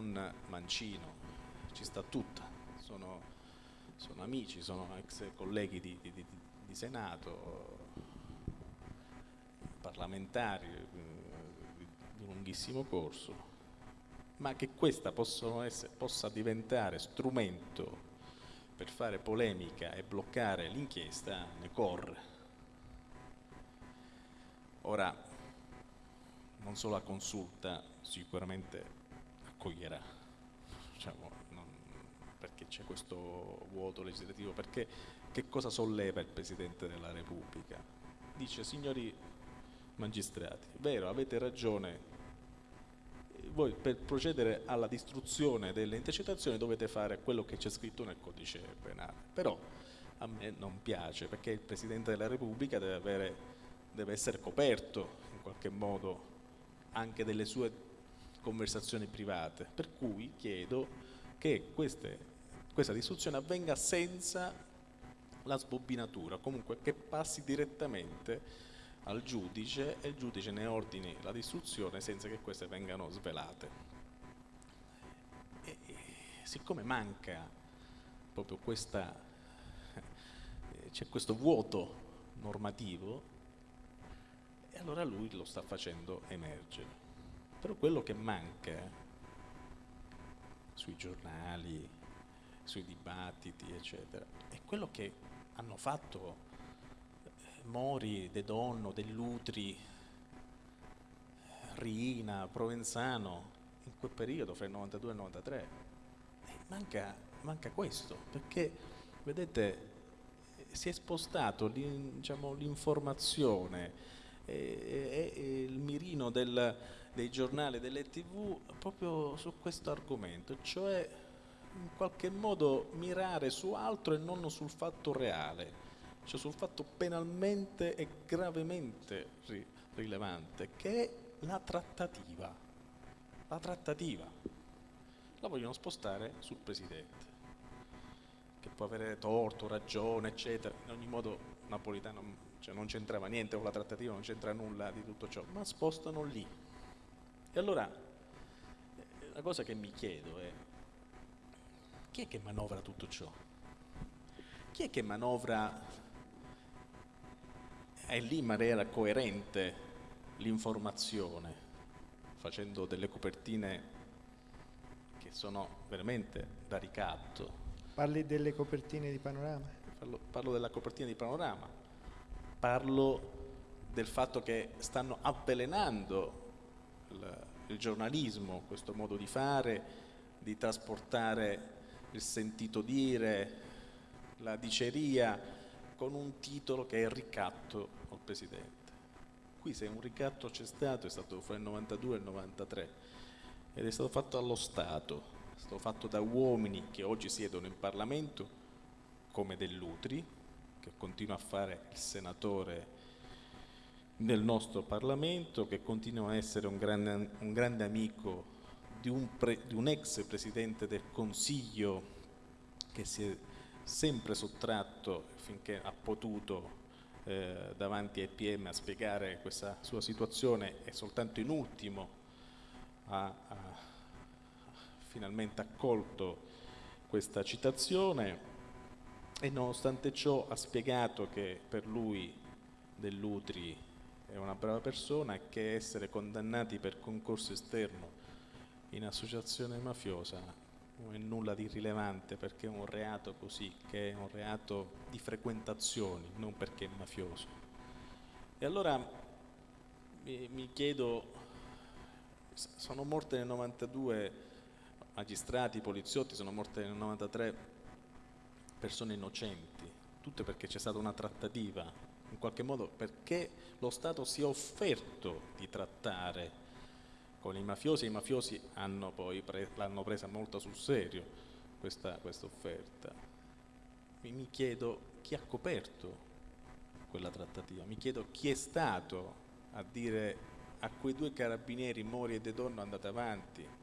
con Mancino, ci sta tutta, sono, sono amici, sono ex colleghi di, di, di, Senato, parlamentari di lunghissimo corso, ma che questa essere, possa diventare strumento per fare polemica e bloccare l'inchiesta ne corre. Ora, non solo la consulta sicuramente accoglierà, diciamo, non, perché c'è questo vuoto legislativo, perché che cosa solleva il Presidente della Repubblica? Dice, signori magistrati, vero, avete ragione, voi per procedere alla distruzione delle intercettazioni dovete fare quello che c'è scritto nel codice penale, però a me non piace perché il Presidente della Repubblica deve, avere, deve essere coperto in qualche modo anche delle sue conversazioni private, per cui chiedo che queste, questa distruzione avvenga senza la sbobbinatura, comunque che passi direttamente al giudice e il giudice ne ordini la distruzione senza che queste vengano svelate. E, e, siccome manca proprio questa, eh, c'è questo vuoto normativo, e allora lui lo sta facendo emergere. Però quello che manca sui giornali, sui dibattiti, eccetera, è quello che hanno fatto Mori, De Donno, Dell'Utri, Riina, Provenzano, in quel periodo, fra il 92 e il 93. E manca, manca questo, perché, vedete, si è spostato diciamo, l'informazione e, e, il mirino del, dei giornali delle tv proprio su questo argomento, cioè in qualche modo mirare su altro e non sul fatto reale cioè sul fatto penalmente e gravemente ri rilevante, che è la trattativa. La trattativa. La vogliono spostare sul Presidente, che può avere torto, ragione, eccetera. In ogni modo Napolitano cioè, non c'entrava niente con la trattativa, non c'entra nulla di tutto ciò, ma spostano lì. E allora, la cosa che mi chiedo è, chi è che manovra tutto ciò? Chi è che manovra è lì in maniera coerente l'informazione, facendo delle copertine che sono veramente da ricatto. Parli delle copertine di panorama? Parlo, parlo della copertina di panorama, parlo del fatto che stanno avvelenando il, il giornalismo, questo modo di fare, di trasportare il sentito dire, la diceria, con un titolo che è il ricatto al Presidente. Qui se un ricatto c'è stato è stato fra il 92 e il 93 ed è stato fatto allo Stato, stato fatto da uomini che oggi siedono in Parlamento come Dell'Utri, che continua a fare il senatore nel nostro Parlamento, che continua a essere un grande, un grande amico di un, pre, di un ex Presidente del Consiglio che si è sempre sottratto finché ha potuto eh, davanti ai PM a spiegare questa sua situazione. E soltanto in ultimo ha, ha finalmente accolto questa citazione e nonostante ciò ha spiegato che per lui Dell'Utri è una brava persona e che essere condannati per concorso esterno in associazione mafiosa non è nulla di rilevante perché è un reato così, che è un reato di frequentazioni, non perché è mafioso. E allora mi, mi chiedo, sono morte nel 92 magistrati, poliziotti, sono morte nel 93 persone innocenti, tutte perché c'è stata una trattativa, in qualche modo perché lo Stato si è offerto di trattare con i mafiosi, i mafiosi hanno poi pre l'hanno presa molto sul serio questa, questa offerta. Mi, mi chiedo chi ha coperto quella trattativa, mi chiedo chi è stato a dire a quei due carabinieri Mori e De Donno andate avanti,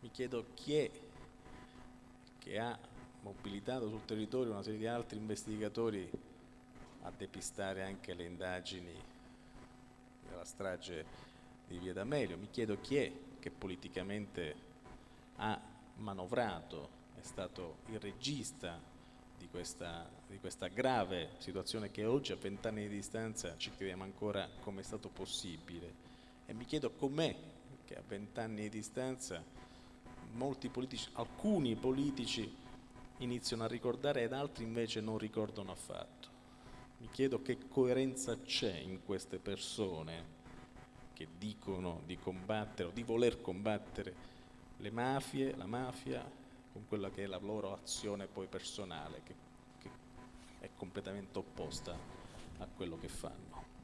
mi chiedo chi è che ha mobilitato sul territorio una serie di altri investigatori a depistare anche le indagini della strage di Via D'Amelio. Mi chiedo chi è che politicamente ha manovrato, è stato il regista di questa, di questa grave situazione che oggi a vent'anni di distanza ci chiediamo ancora come è stato possibile e mi chiedo com'è che a vent'anni di distanza politici, alcuni politici iniziano a ricordare ed altri invece non ricordano affatto. Mi chiedo che coerenza c'è in queste persone che dicono di combattere o di voler combattere le mafie, la mafia, con quella che è la loro azione poi personale, che, che è completamente opposta a quello che fanno.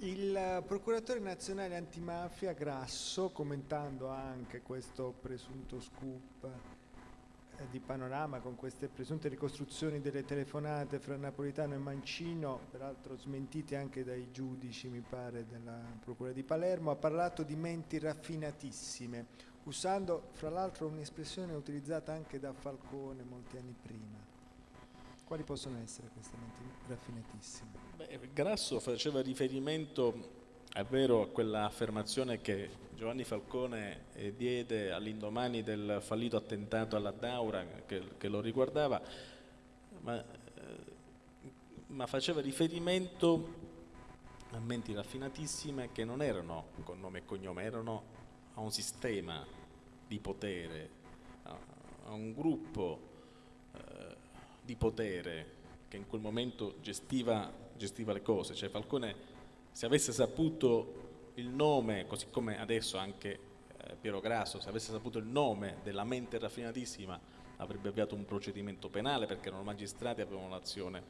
Il procuratore nazionale antimafia Grasso, commentando anche questo presunto scoop eh, di panorama con queste presunte ricostruzioni delle telefonate fra Napolitano e Mancino, peraltro smentite anche dai giudici, mi pare, della Procura di Palermo, ha parlato di menti raffinatissime, usando fra l'altro un'espressione utilizzata anche da Falcone molti anni prima. Quali possono essere queste menti raffinatissime? Beh, Grasso faceva riferimento, è vero, a quella affermazione che Giovanni Falcone eh, diede all'indomani del fallito attentato alla Daura che, che lo riguardava, ma, eh, ma faceva riferimento a menti raffinatissime che non erano con nome e cognome, erano a un sistema di potere, a, a un gruppo di potere che in quel momento gestiva, gestiva le cose, cioè Falcone se avesse saputo il nome, così come adesso anche eh, Piero Grasso, se avesse saputo il nome della mente raffinatissima avrebbe avviato un procedimento penale perché erano magistrati e avevano l'azione,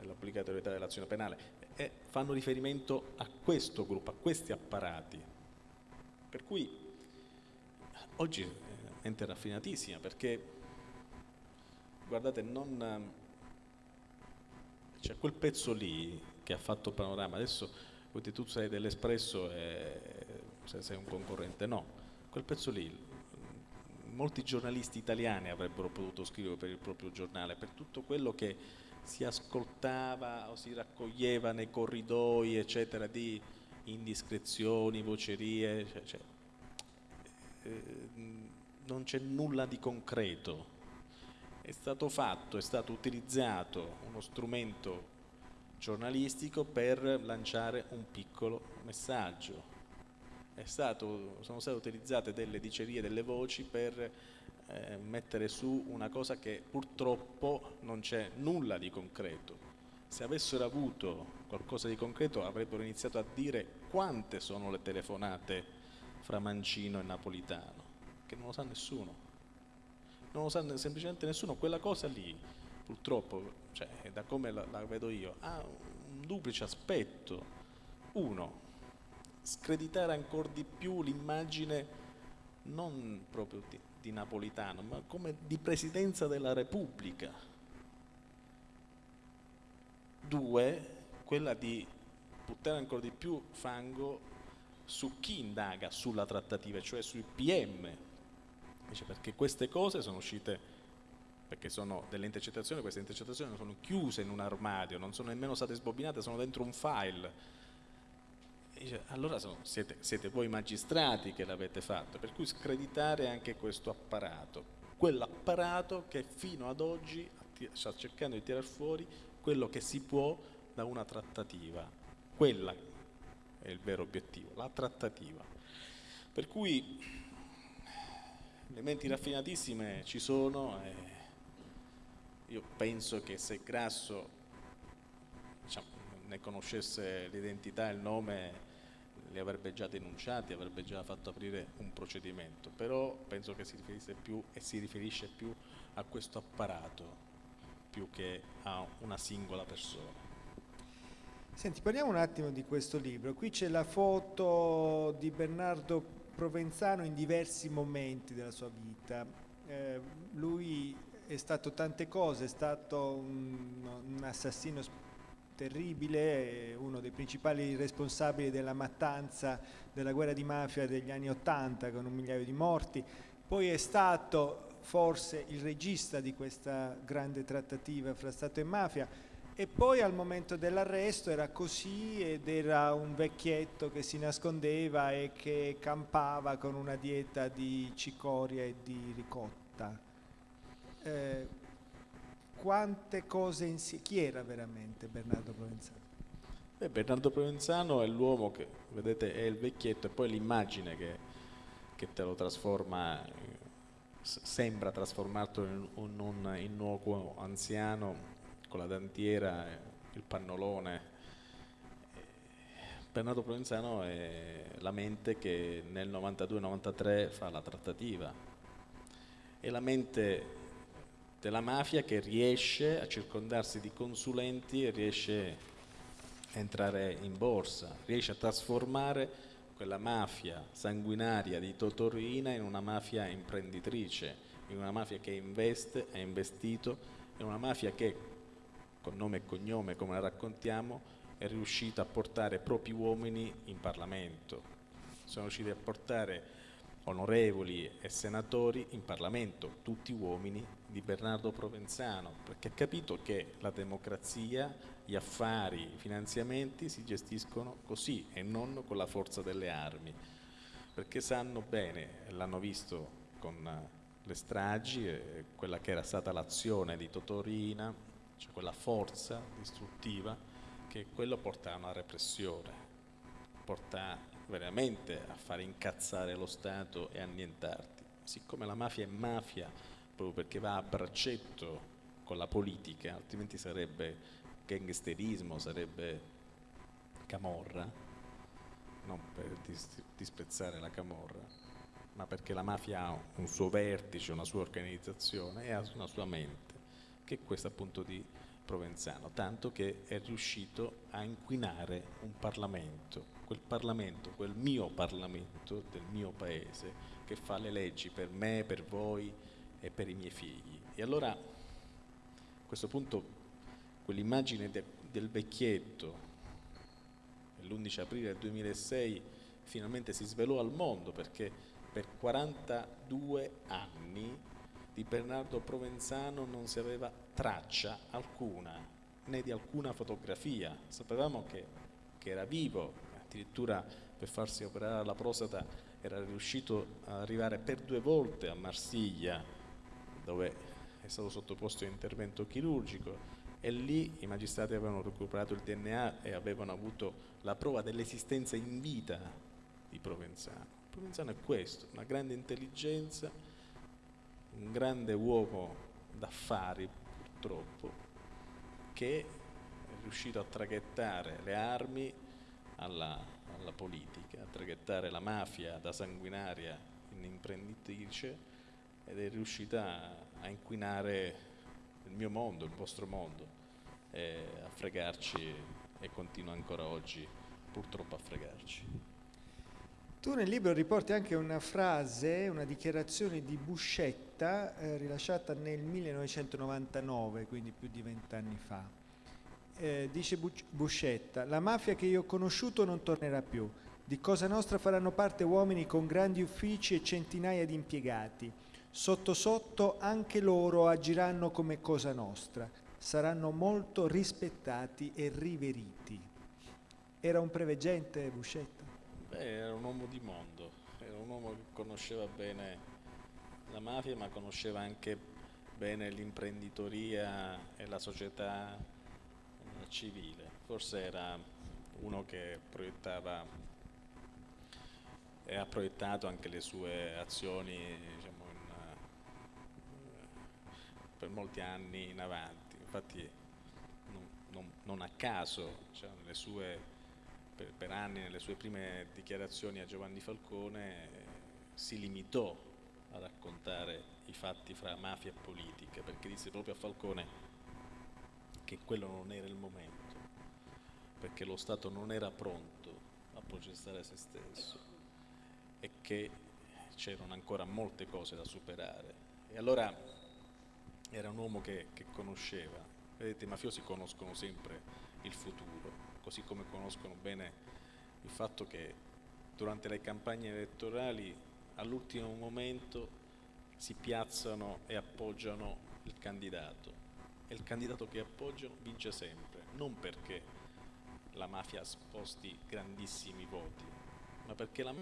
l'obbligatorietà dell'azione penale e fanno riferimento a questo gruppo, a questi apparati. Per cui oggi è mente raffinatissima perché guardate, non... C'è quel pezzo lì che ha fatto Panorama, adesso tu sei dell'Espresso e sei un concorrente, no, quel pezzo lì molti giornalisti italiani avrebbero potuto scrivere per il proprio giornale, per tutto quello che si ascoltava o si raccoglieva nei corridoi, eccetera, di indiscrezioni, vocerie, cioè, cioè, eh, non c'è nulla di concreto è stato fatto, è stato utilizzato uno strumento giornalistico per lanciare un piccolo messaggio. Stato, sono state utilizzate delle dicerie, delle voci per eh, mettere su una cosa che purtroppo non c'è nulla di concreto. Se avessero avuto qualcosa di concreto avrebbero iniziato a dire quante sono le telefonate fra Mancino e Napolitano, che non lo sa nessuno non lo sa semplicemente nessuno, quella cosa lì purtroppo, cioè, da come la, la vedo io, ha un duplice aspetto. Uno, screditare ancora di più l'immagine non proprio di, di, Napolitano, ma come di Presidenza della Repubblica. Due, quella di buttare ancora di più fango su chi indaga sulla trattativa, cioè sui PM, Dice perché queste cose sono uscite, perché sono delle intercettazioni, queste intercettazioni non sono chiuse in un armadio, non sono nemmeno state sbobinate, sono dentro un file. Dice, allora sono, siete, siete voi magistrati che l'avete fatto, per cui screditare anche questo apparato, quell'apparato che fino ad oggi sta cercando di tirare fuori quello che si può da una trattativa. Quella è il vero obiettivo, la trattativa. Per cui le menti raffinatissime ci sono e io penso che se Grasso diciamo, ne conoscesse l'identità e il nome li avrebbe già denunciati, avrebbe già fatto aprire un procedimento, però penso che si riferisse più e si riferisce più a questo apparato più che a una singola persona. Senti, parliamo un attimo di questo libro. Qui c'è la foto di Bernardo Provenzano in diversi momenti della sua vita. Eh, lui è stato tante cose, è stato un, un assassino terribile, uno dei principali responsabili della mattanza della guerra di mafia degli anni Ottanta con un migliaio di morti, poi è stato forse il regista di questa grande trattativa fra Stato e mafia E poi al momento dell'arresto era così ed era un vecchietto che si nascondeva e che campava con una dieta di cicoria e di ricotta. Eh, quante cose insieme. Chi era veramente Bernardo Provenzano? Beh, Bernardo Provenzano è l'uomo che, vedete, è il vecchietto e poi l'immagine che, che te lo trasforma, sembra trasformarlo in un innocuo anziano con la dantiera, il pannolone. Bernardo Provenzano è la mente che nel 92-93 fa la trattativa. È la mente della mafia che riesce a circondarsi di consulenti e riesce a entrare in borsa, riesce a trasformare quella mafia sanguinaria di Totorina in una mafia imprenditrice, in una mafia che investe, ha investito, in una mafia che con nome e cognome come la raccontiamo, è riuscita a portare propri uomini in Parlamento. Sono riusciti a portare onorevoli e senatori in Parlamento, tutti uomini di Bernardo Provenzano, perché ha capito che la democrazia, gli affari, i finanziamenti si gestiscono così e non con la forza delle armi, perché sanno bene, l'hanno visto con le stragi, quella che era stata l'azione di Totorina, cioè quella forza distruttiva che quello porta a una repressione, porta veramente a fare incazzare lo Stato e annientarti. Siccome la mafia è mafia proprio perché va a braccetto con la politica, altrimenti sarebbe gangsterismo, sarebbe camorra, non per disprezzare la camorra, ma perché la mafia ha un suo vertice, una sua organizzazione e ha una sua mente che è questo appunto di Provenzano, tanto che è riuscito a inquinare un Parlamento, quel Parlamento, quel mio Parlamento del mio paese che fa le leggi per me, per voi e per i miei figli. E allora a questo punto quell'immagine de, del vecchietto l'11 aprile del 2006 finalmente si svelò al mondo perché per 42 anni di Bernardo Provenzano non si aveva traccia alcuna, né di alcuna fotografia. Sapevamo che, che era vivo, addirittura per farsi operare la prostata era riuscito ad arrivare per due volte a Marsiglia, dove è stato sottoposto a intervento chirurgico e lì i magistrati avevano recuperato il DNA e avevano avuto la prova dell'esistenza in vita di Provenzano. Provenzano è questo, una grande intelligenza, un grande uomo d'affari purtroppo che è riuscito a traghettare le armi alla, alla politica, a traghettare la mafia da sanguinaria in imprenditrice ed è riuscita a inquinare il mio mondo, il vostro mondo, a fregarci e continua ancora oggi purtroppo a fregarci. Tu nel libro riporti anche una frase, una dichiarazione di Buscetta eh, rilasciata nel 1999, quindi più di vent'anni fa. Eh, dice Buscetta, la mafia che io ho conosciuto non tornerà più. Di Cosa Nostra faranno parte uomini con grandi uffici e centinaia di impiegati. Sotto sotto anche loro agiranno come Cosa Nostra. Saranno molto rispettati e riveriti. Era un preveggente Buscetta? Beh, era un uomo di mondo, era un uomo che conosceva bene la mafia, ma conosceva anche bene l'imprenditoria e la società eh, civile. Forse era uno che proiettava e ha proiettato anche le sue azioni diciamo, in, uh, per molti anni in avanti. Infatti non, non, non a caso cioè, sue per, per, anni nelle sue prime dichiarazioni a Giovanni Falcone eh, si limitò a raccontare i fatti fra mafia e politica, perché disse proprio a Falcone che quello non era il momento, perché lo Stato non era pronto a processare se stesso e che c'erano ancora molte cose da superare. E allora era un uomo che, che conosceva, vedete i mafiosi conoscono sempre il futuro, così come conoscono bene il fatto che durante le campagne elettorali all'ultimo momento si piazzano e appoggiano il candidato. E il candidato che appoggiano vince sempre, non perché la mafia sposti grandissimi voti, ma perché la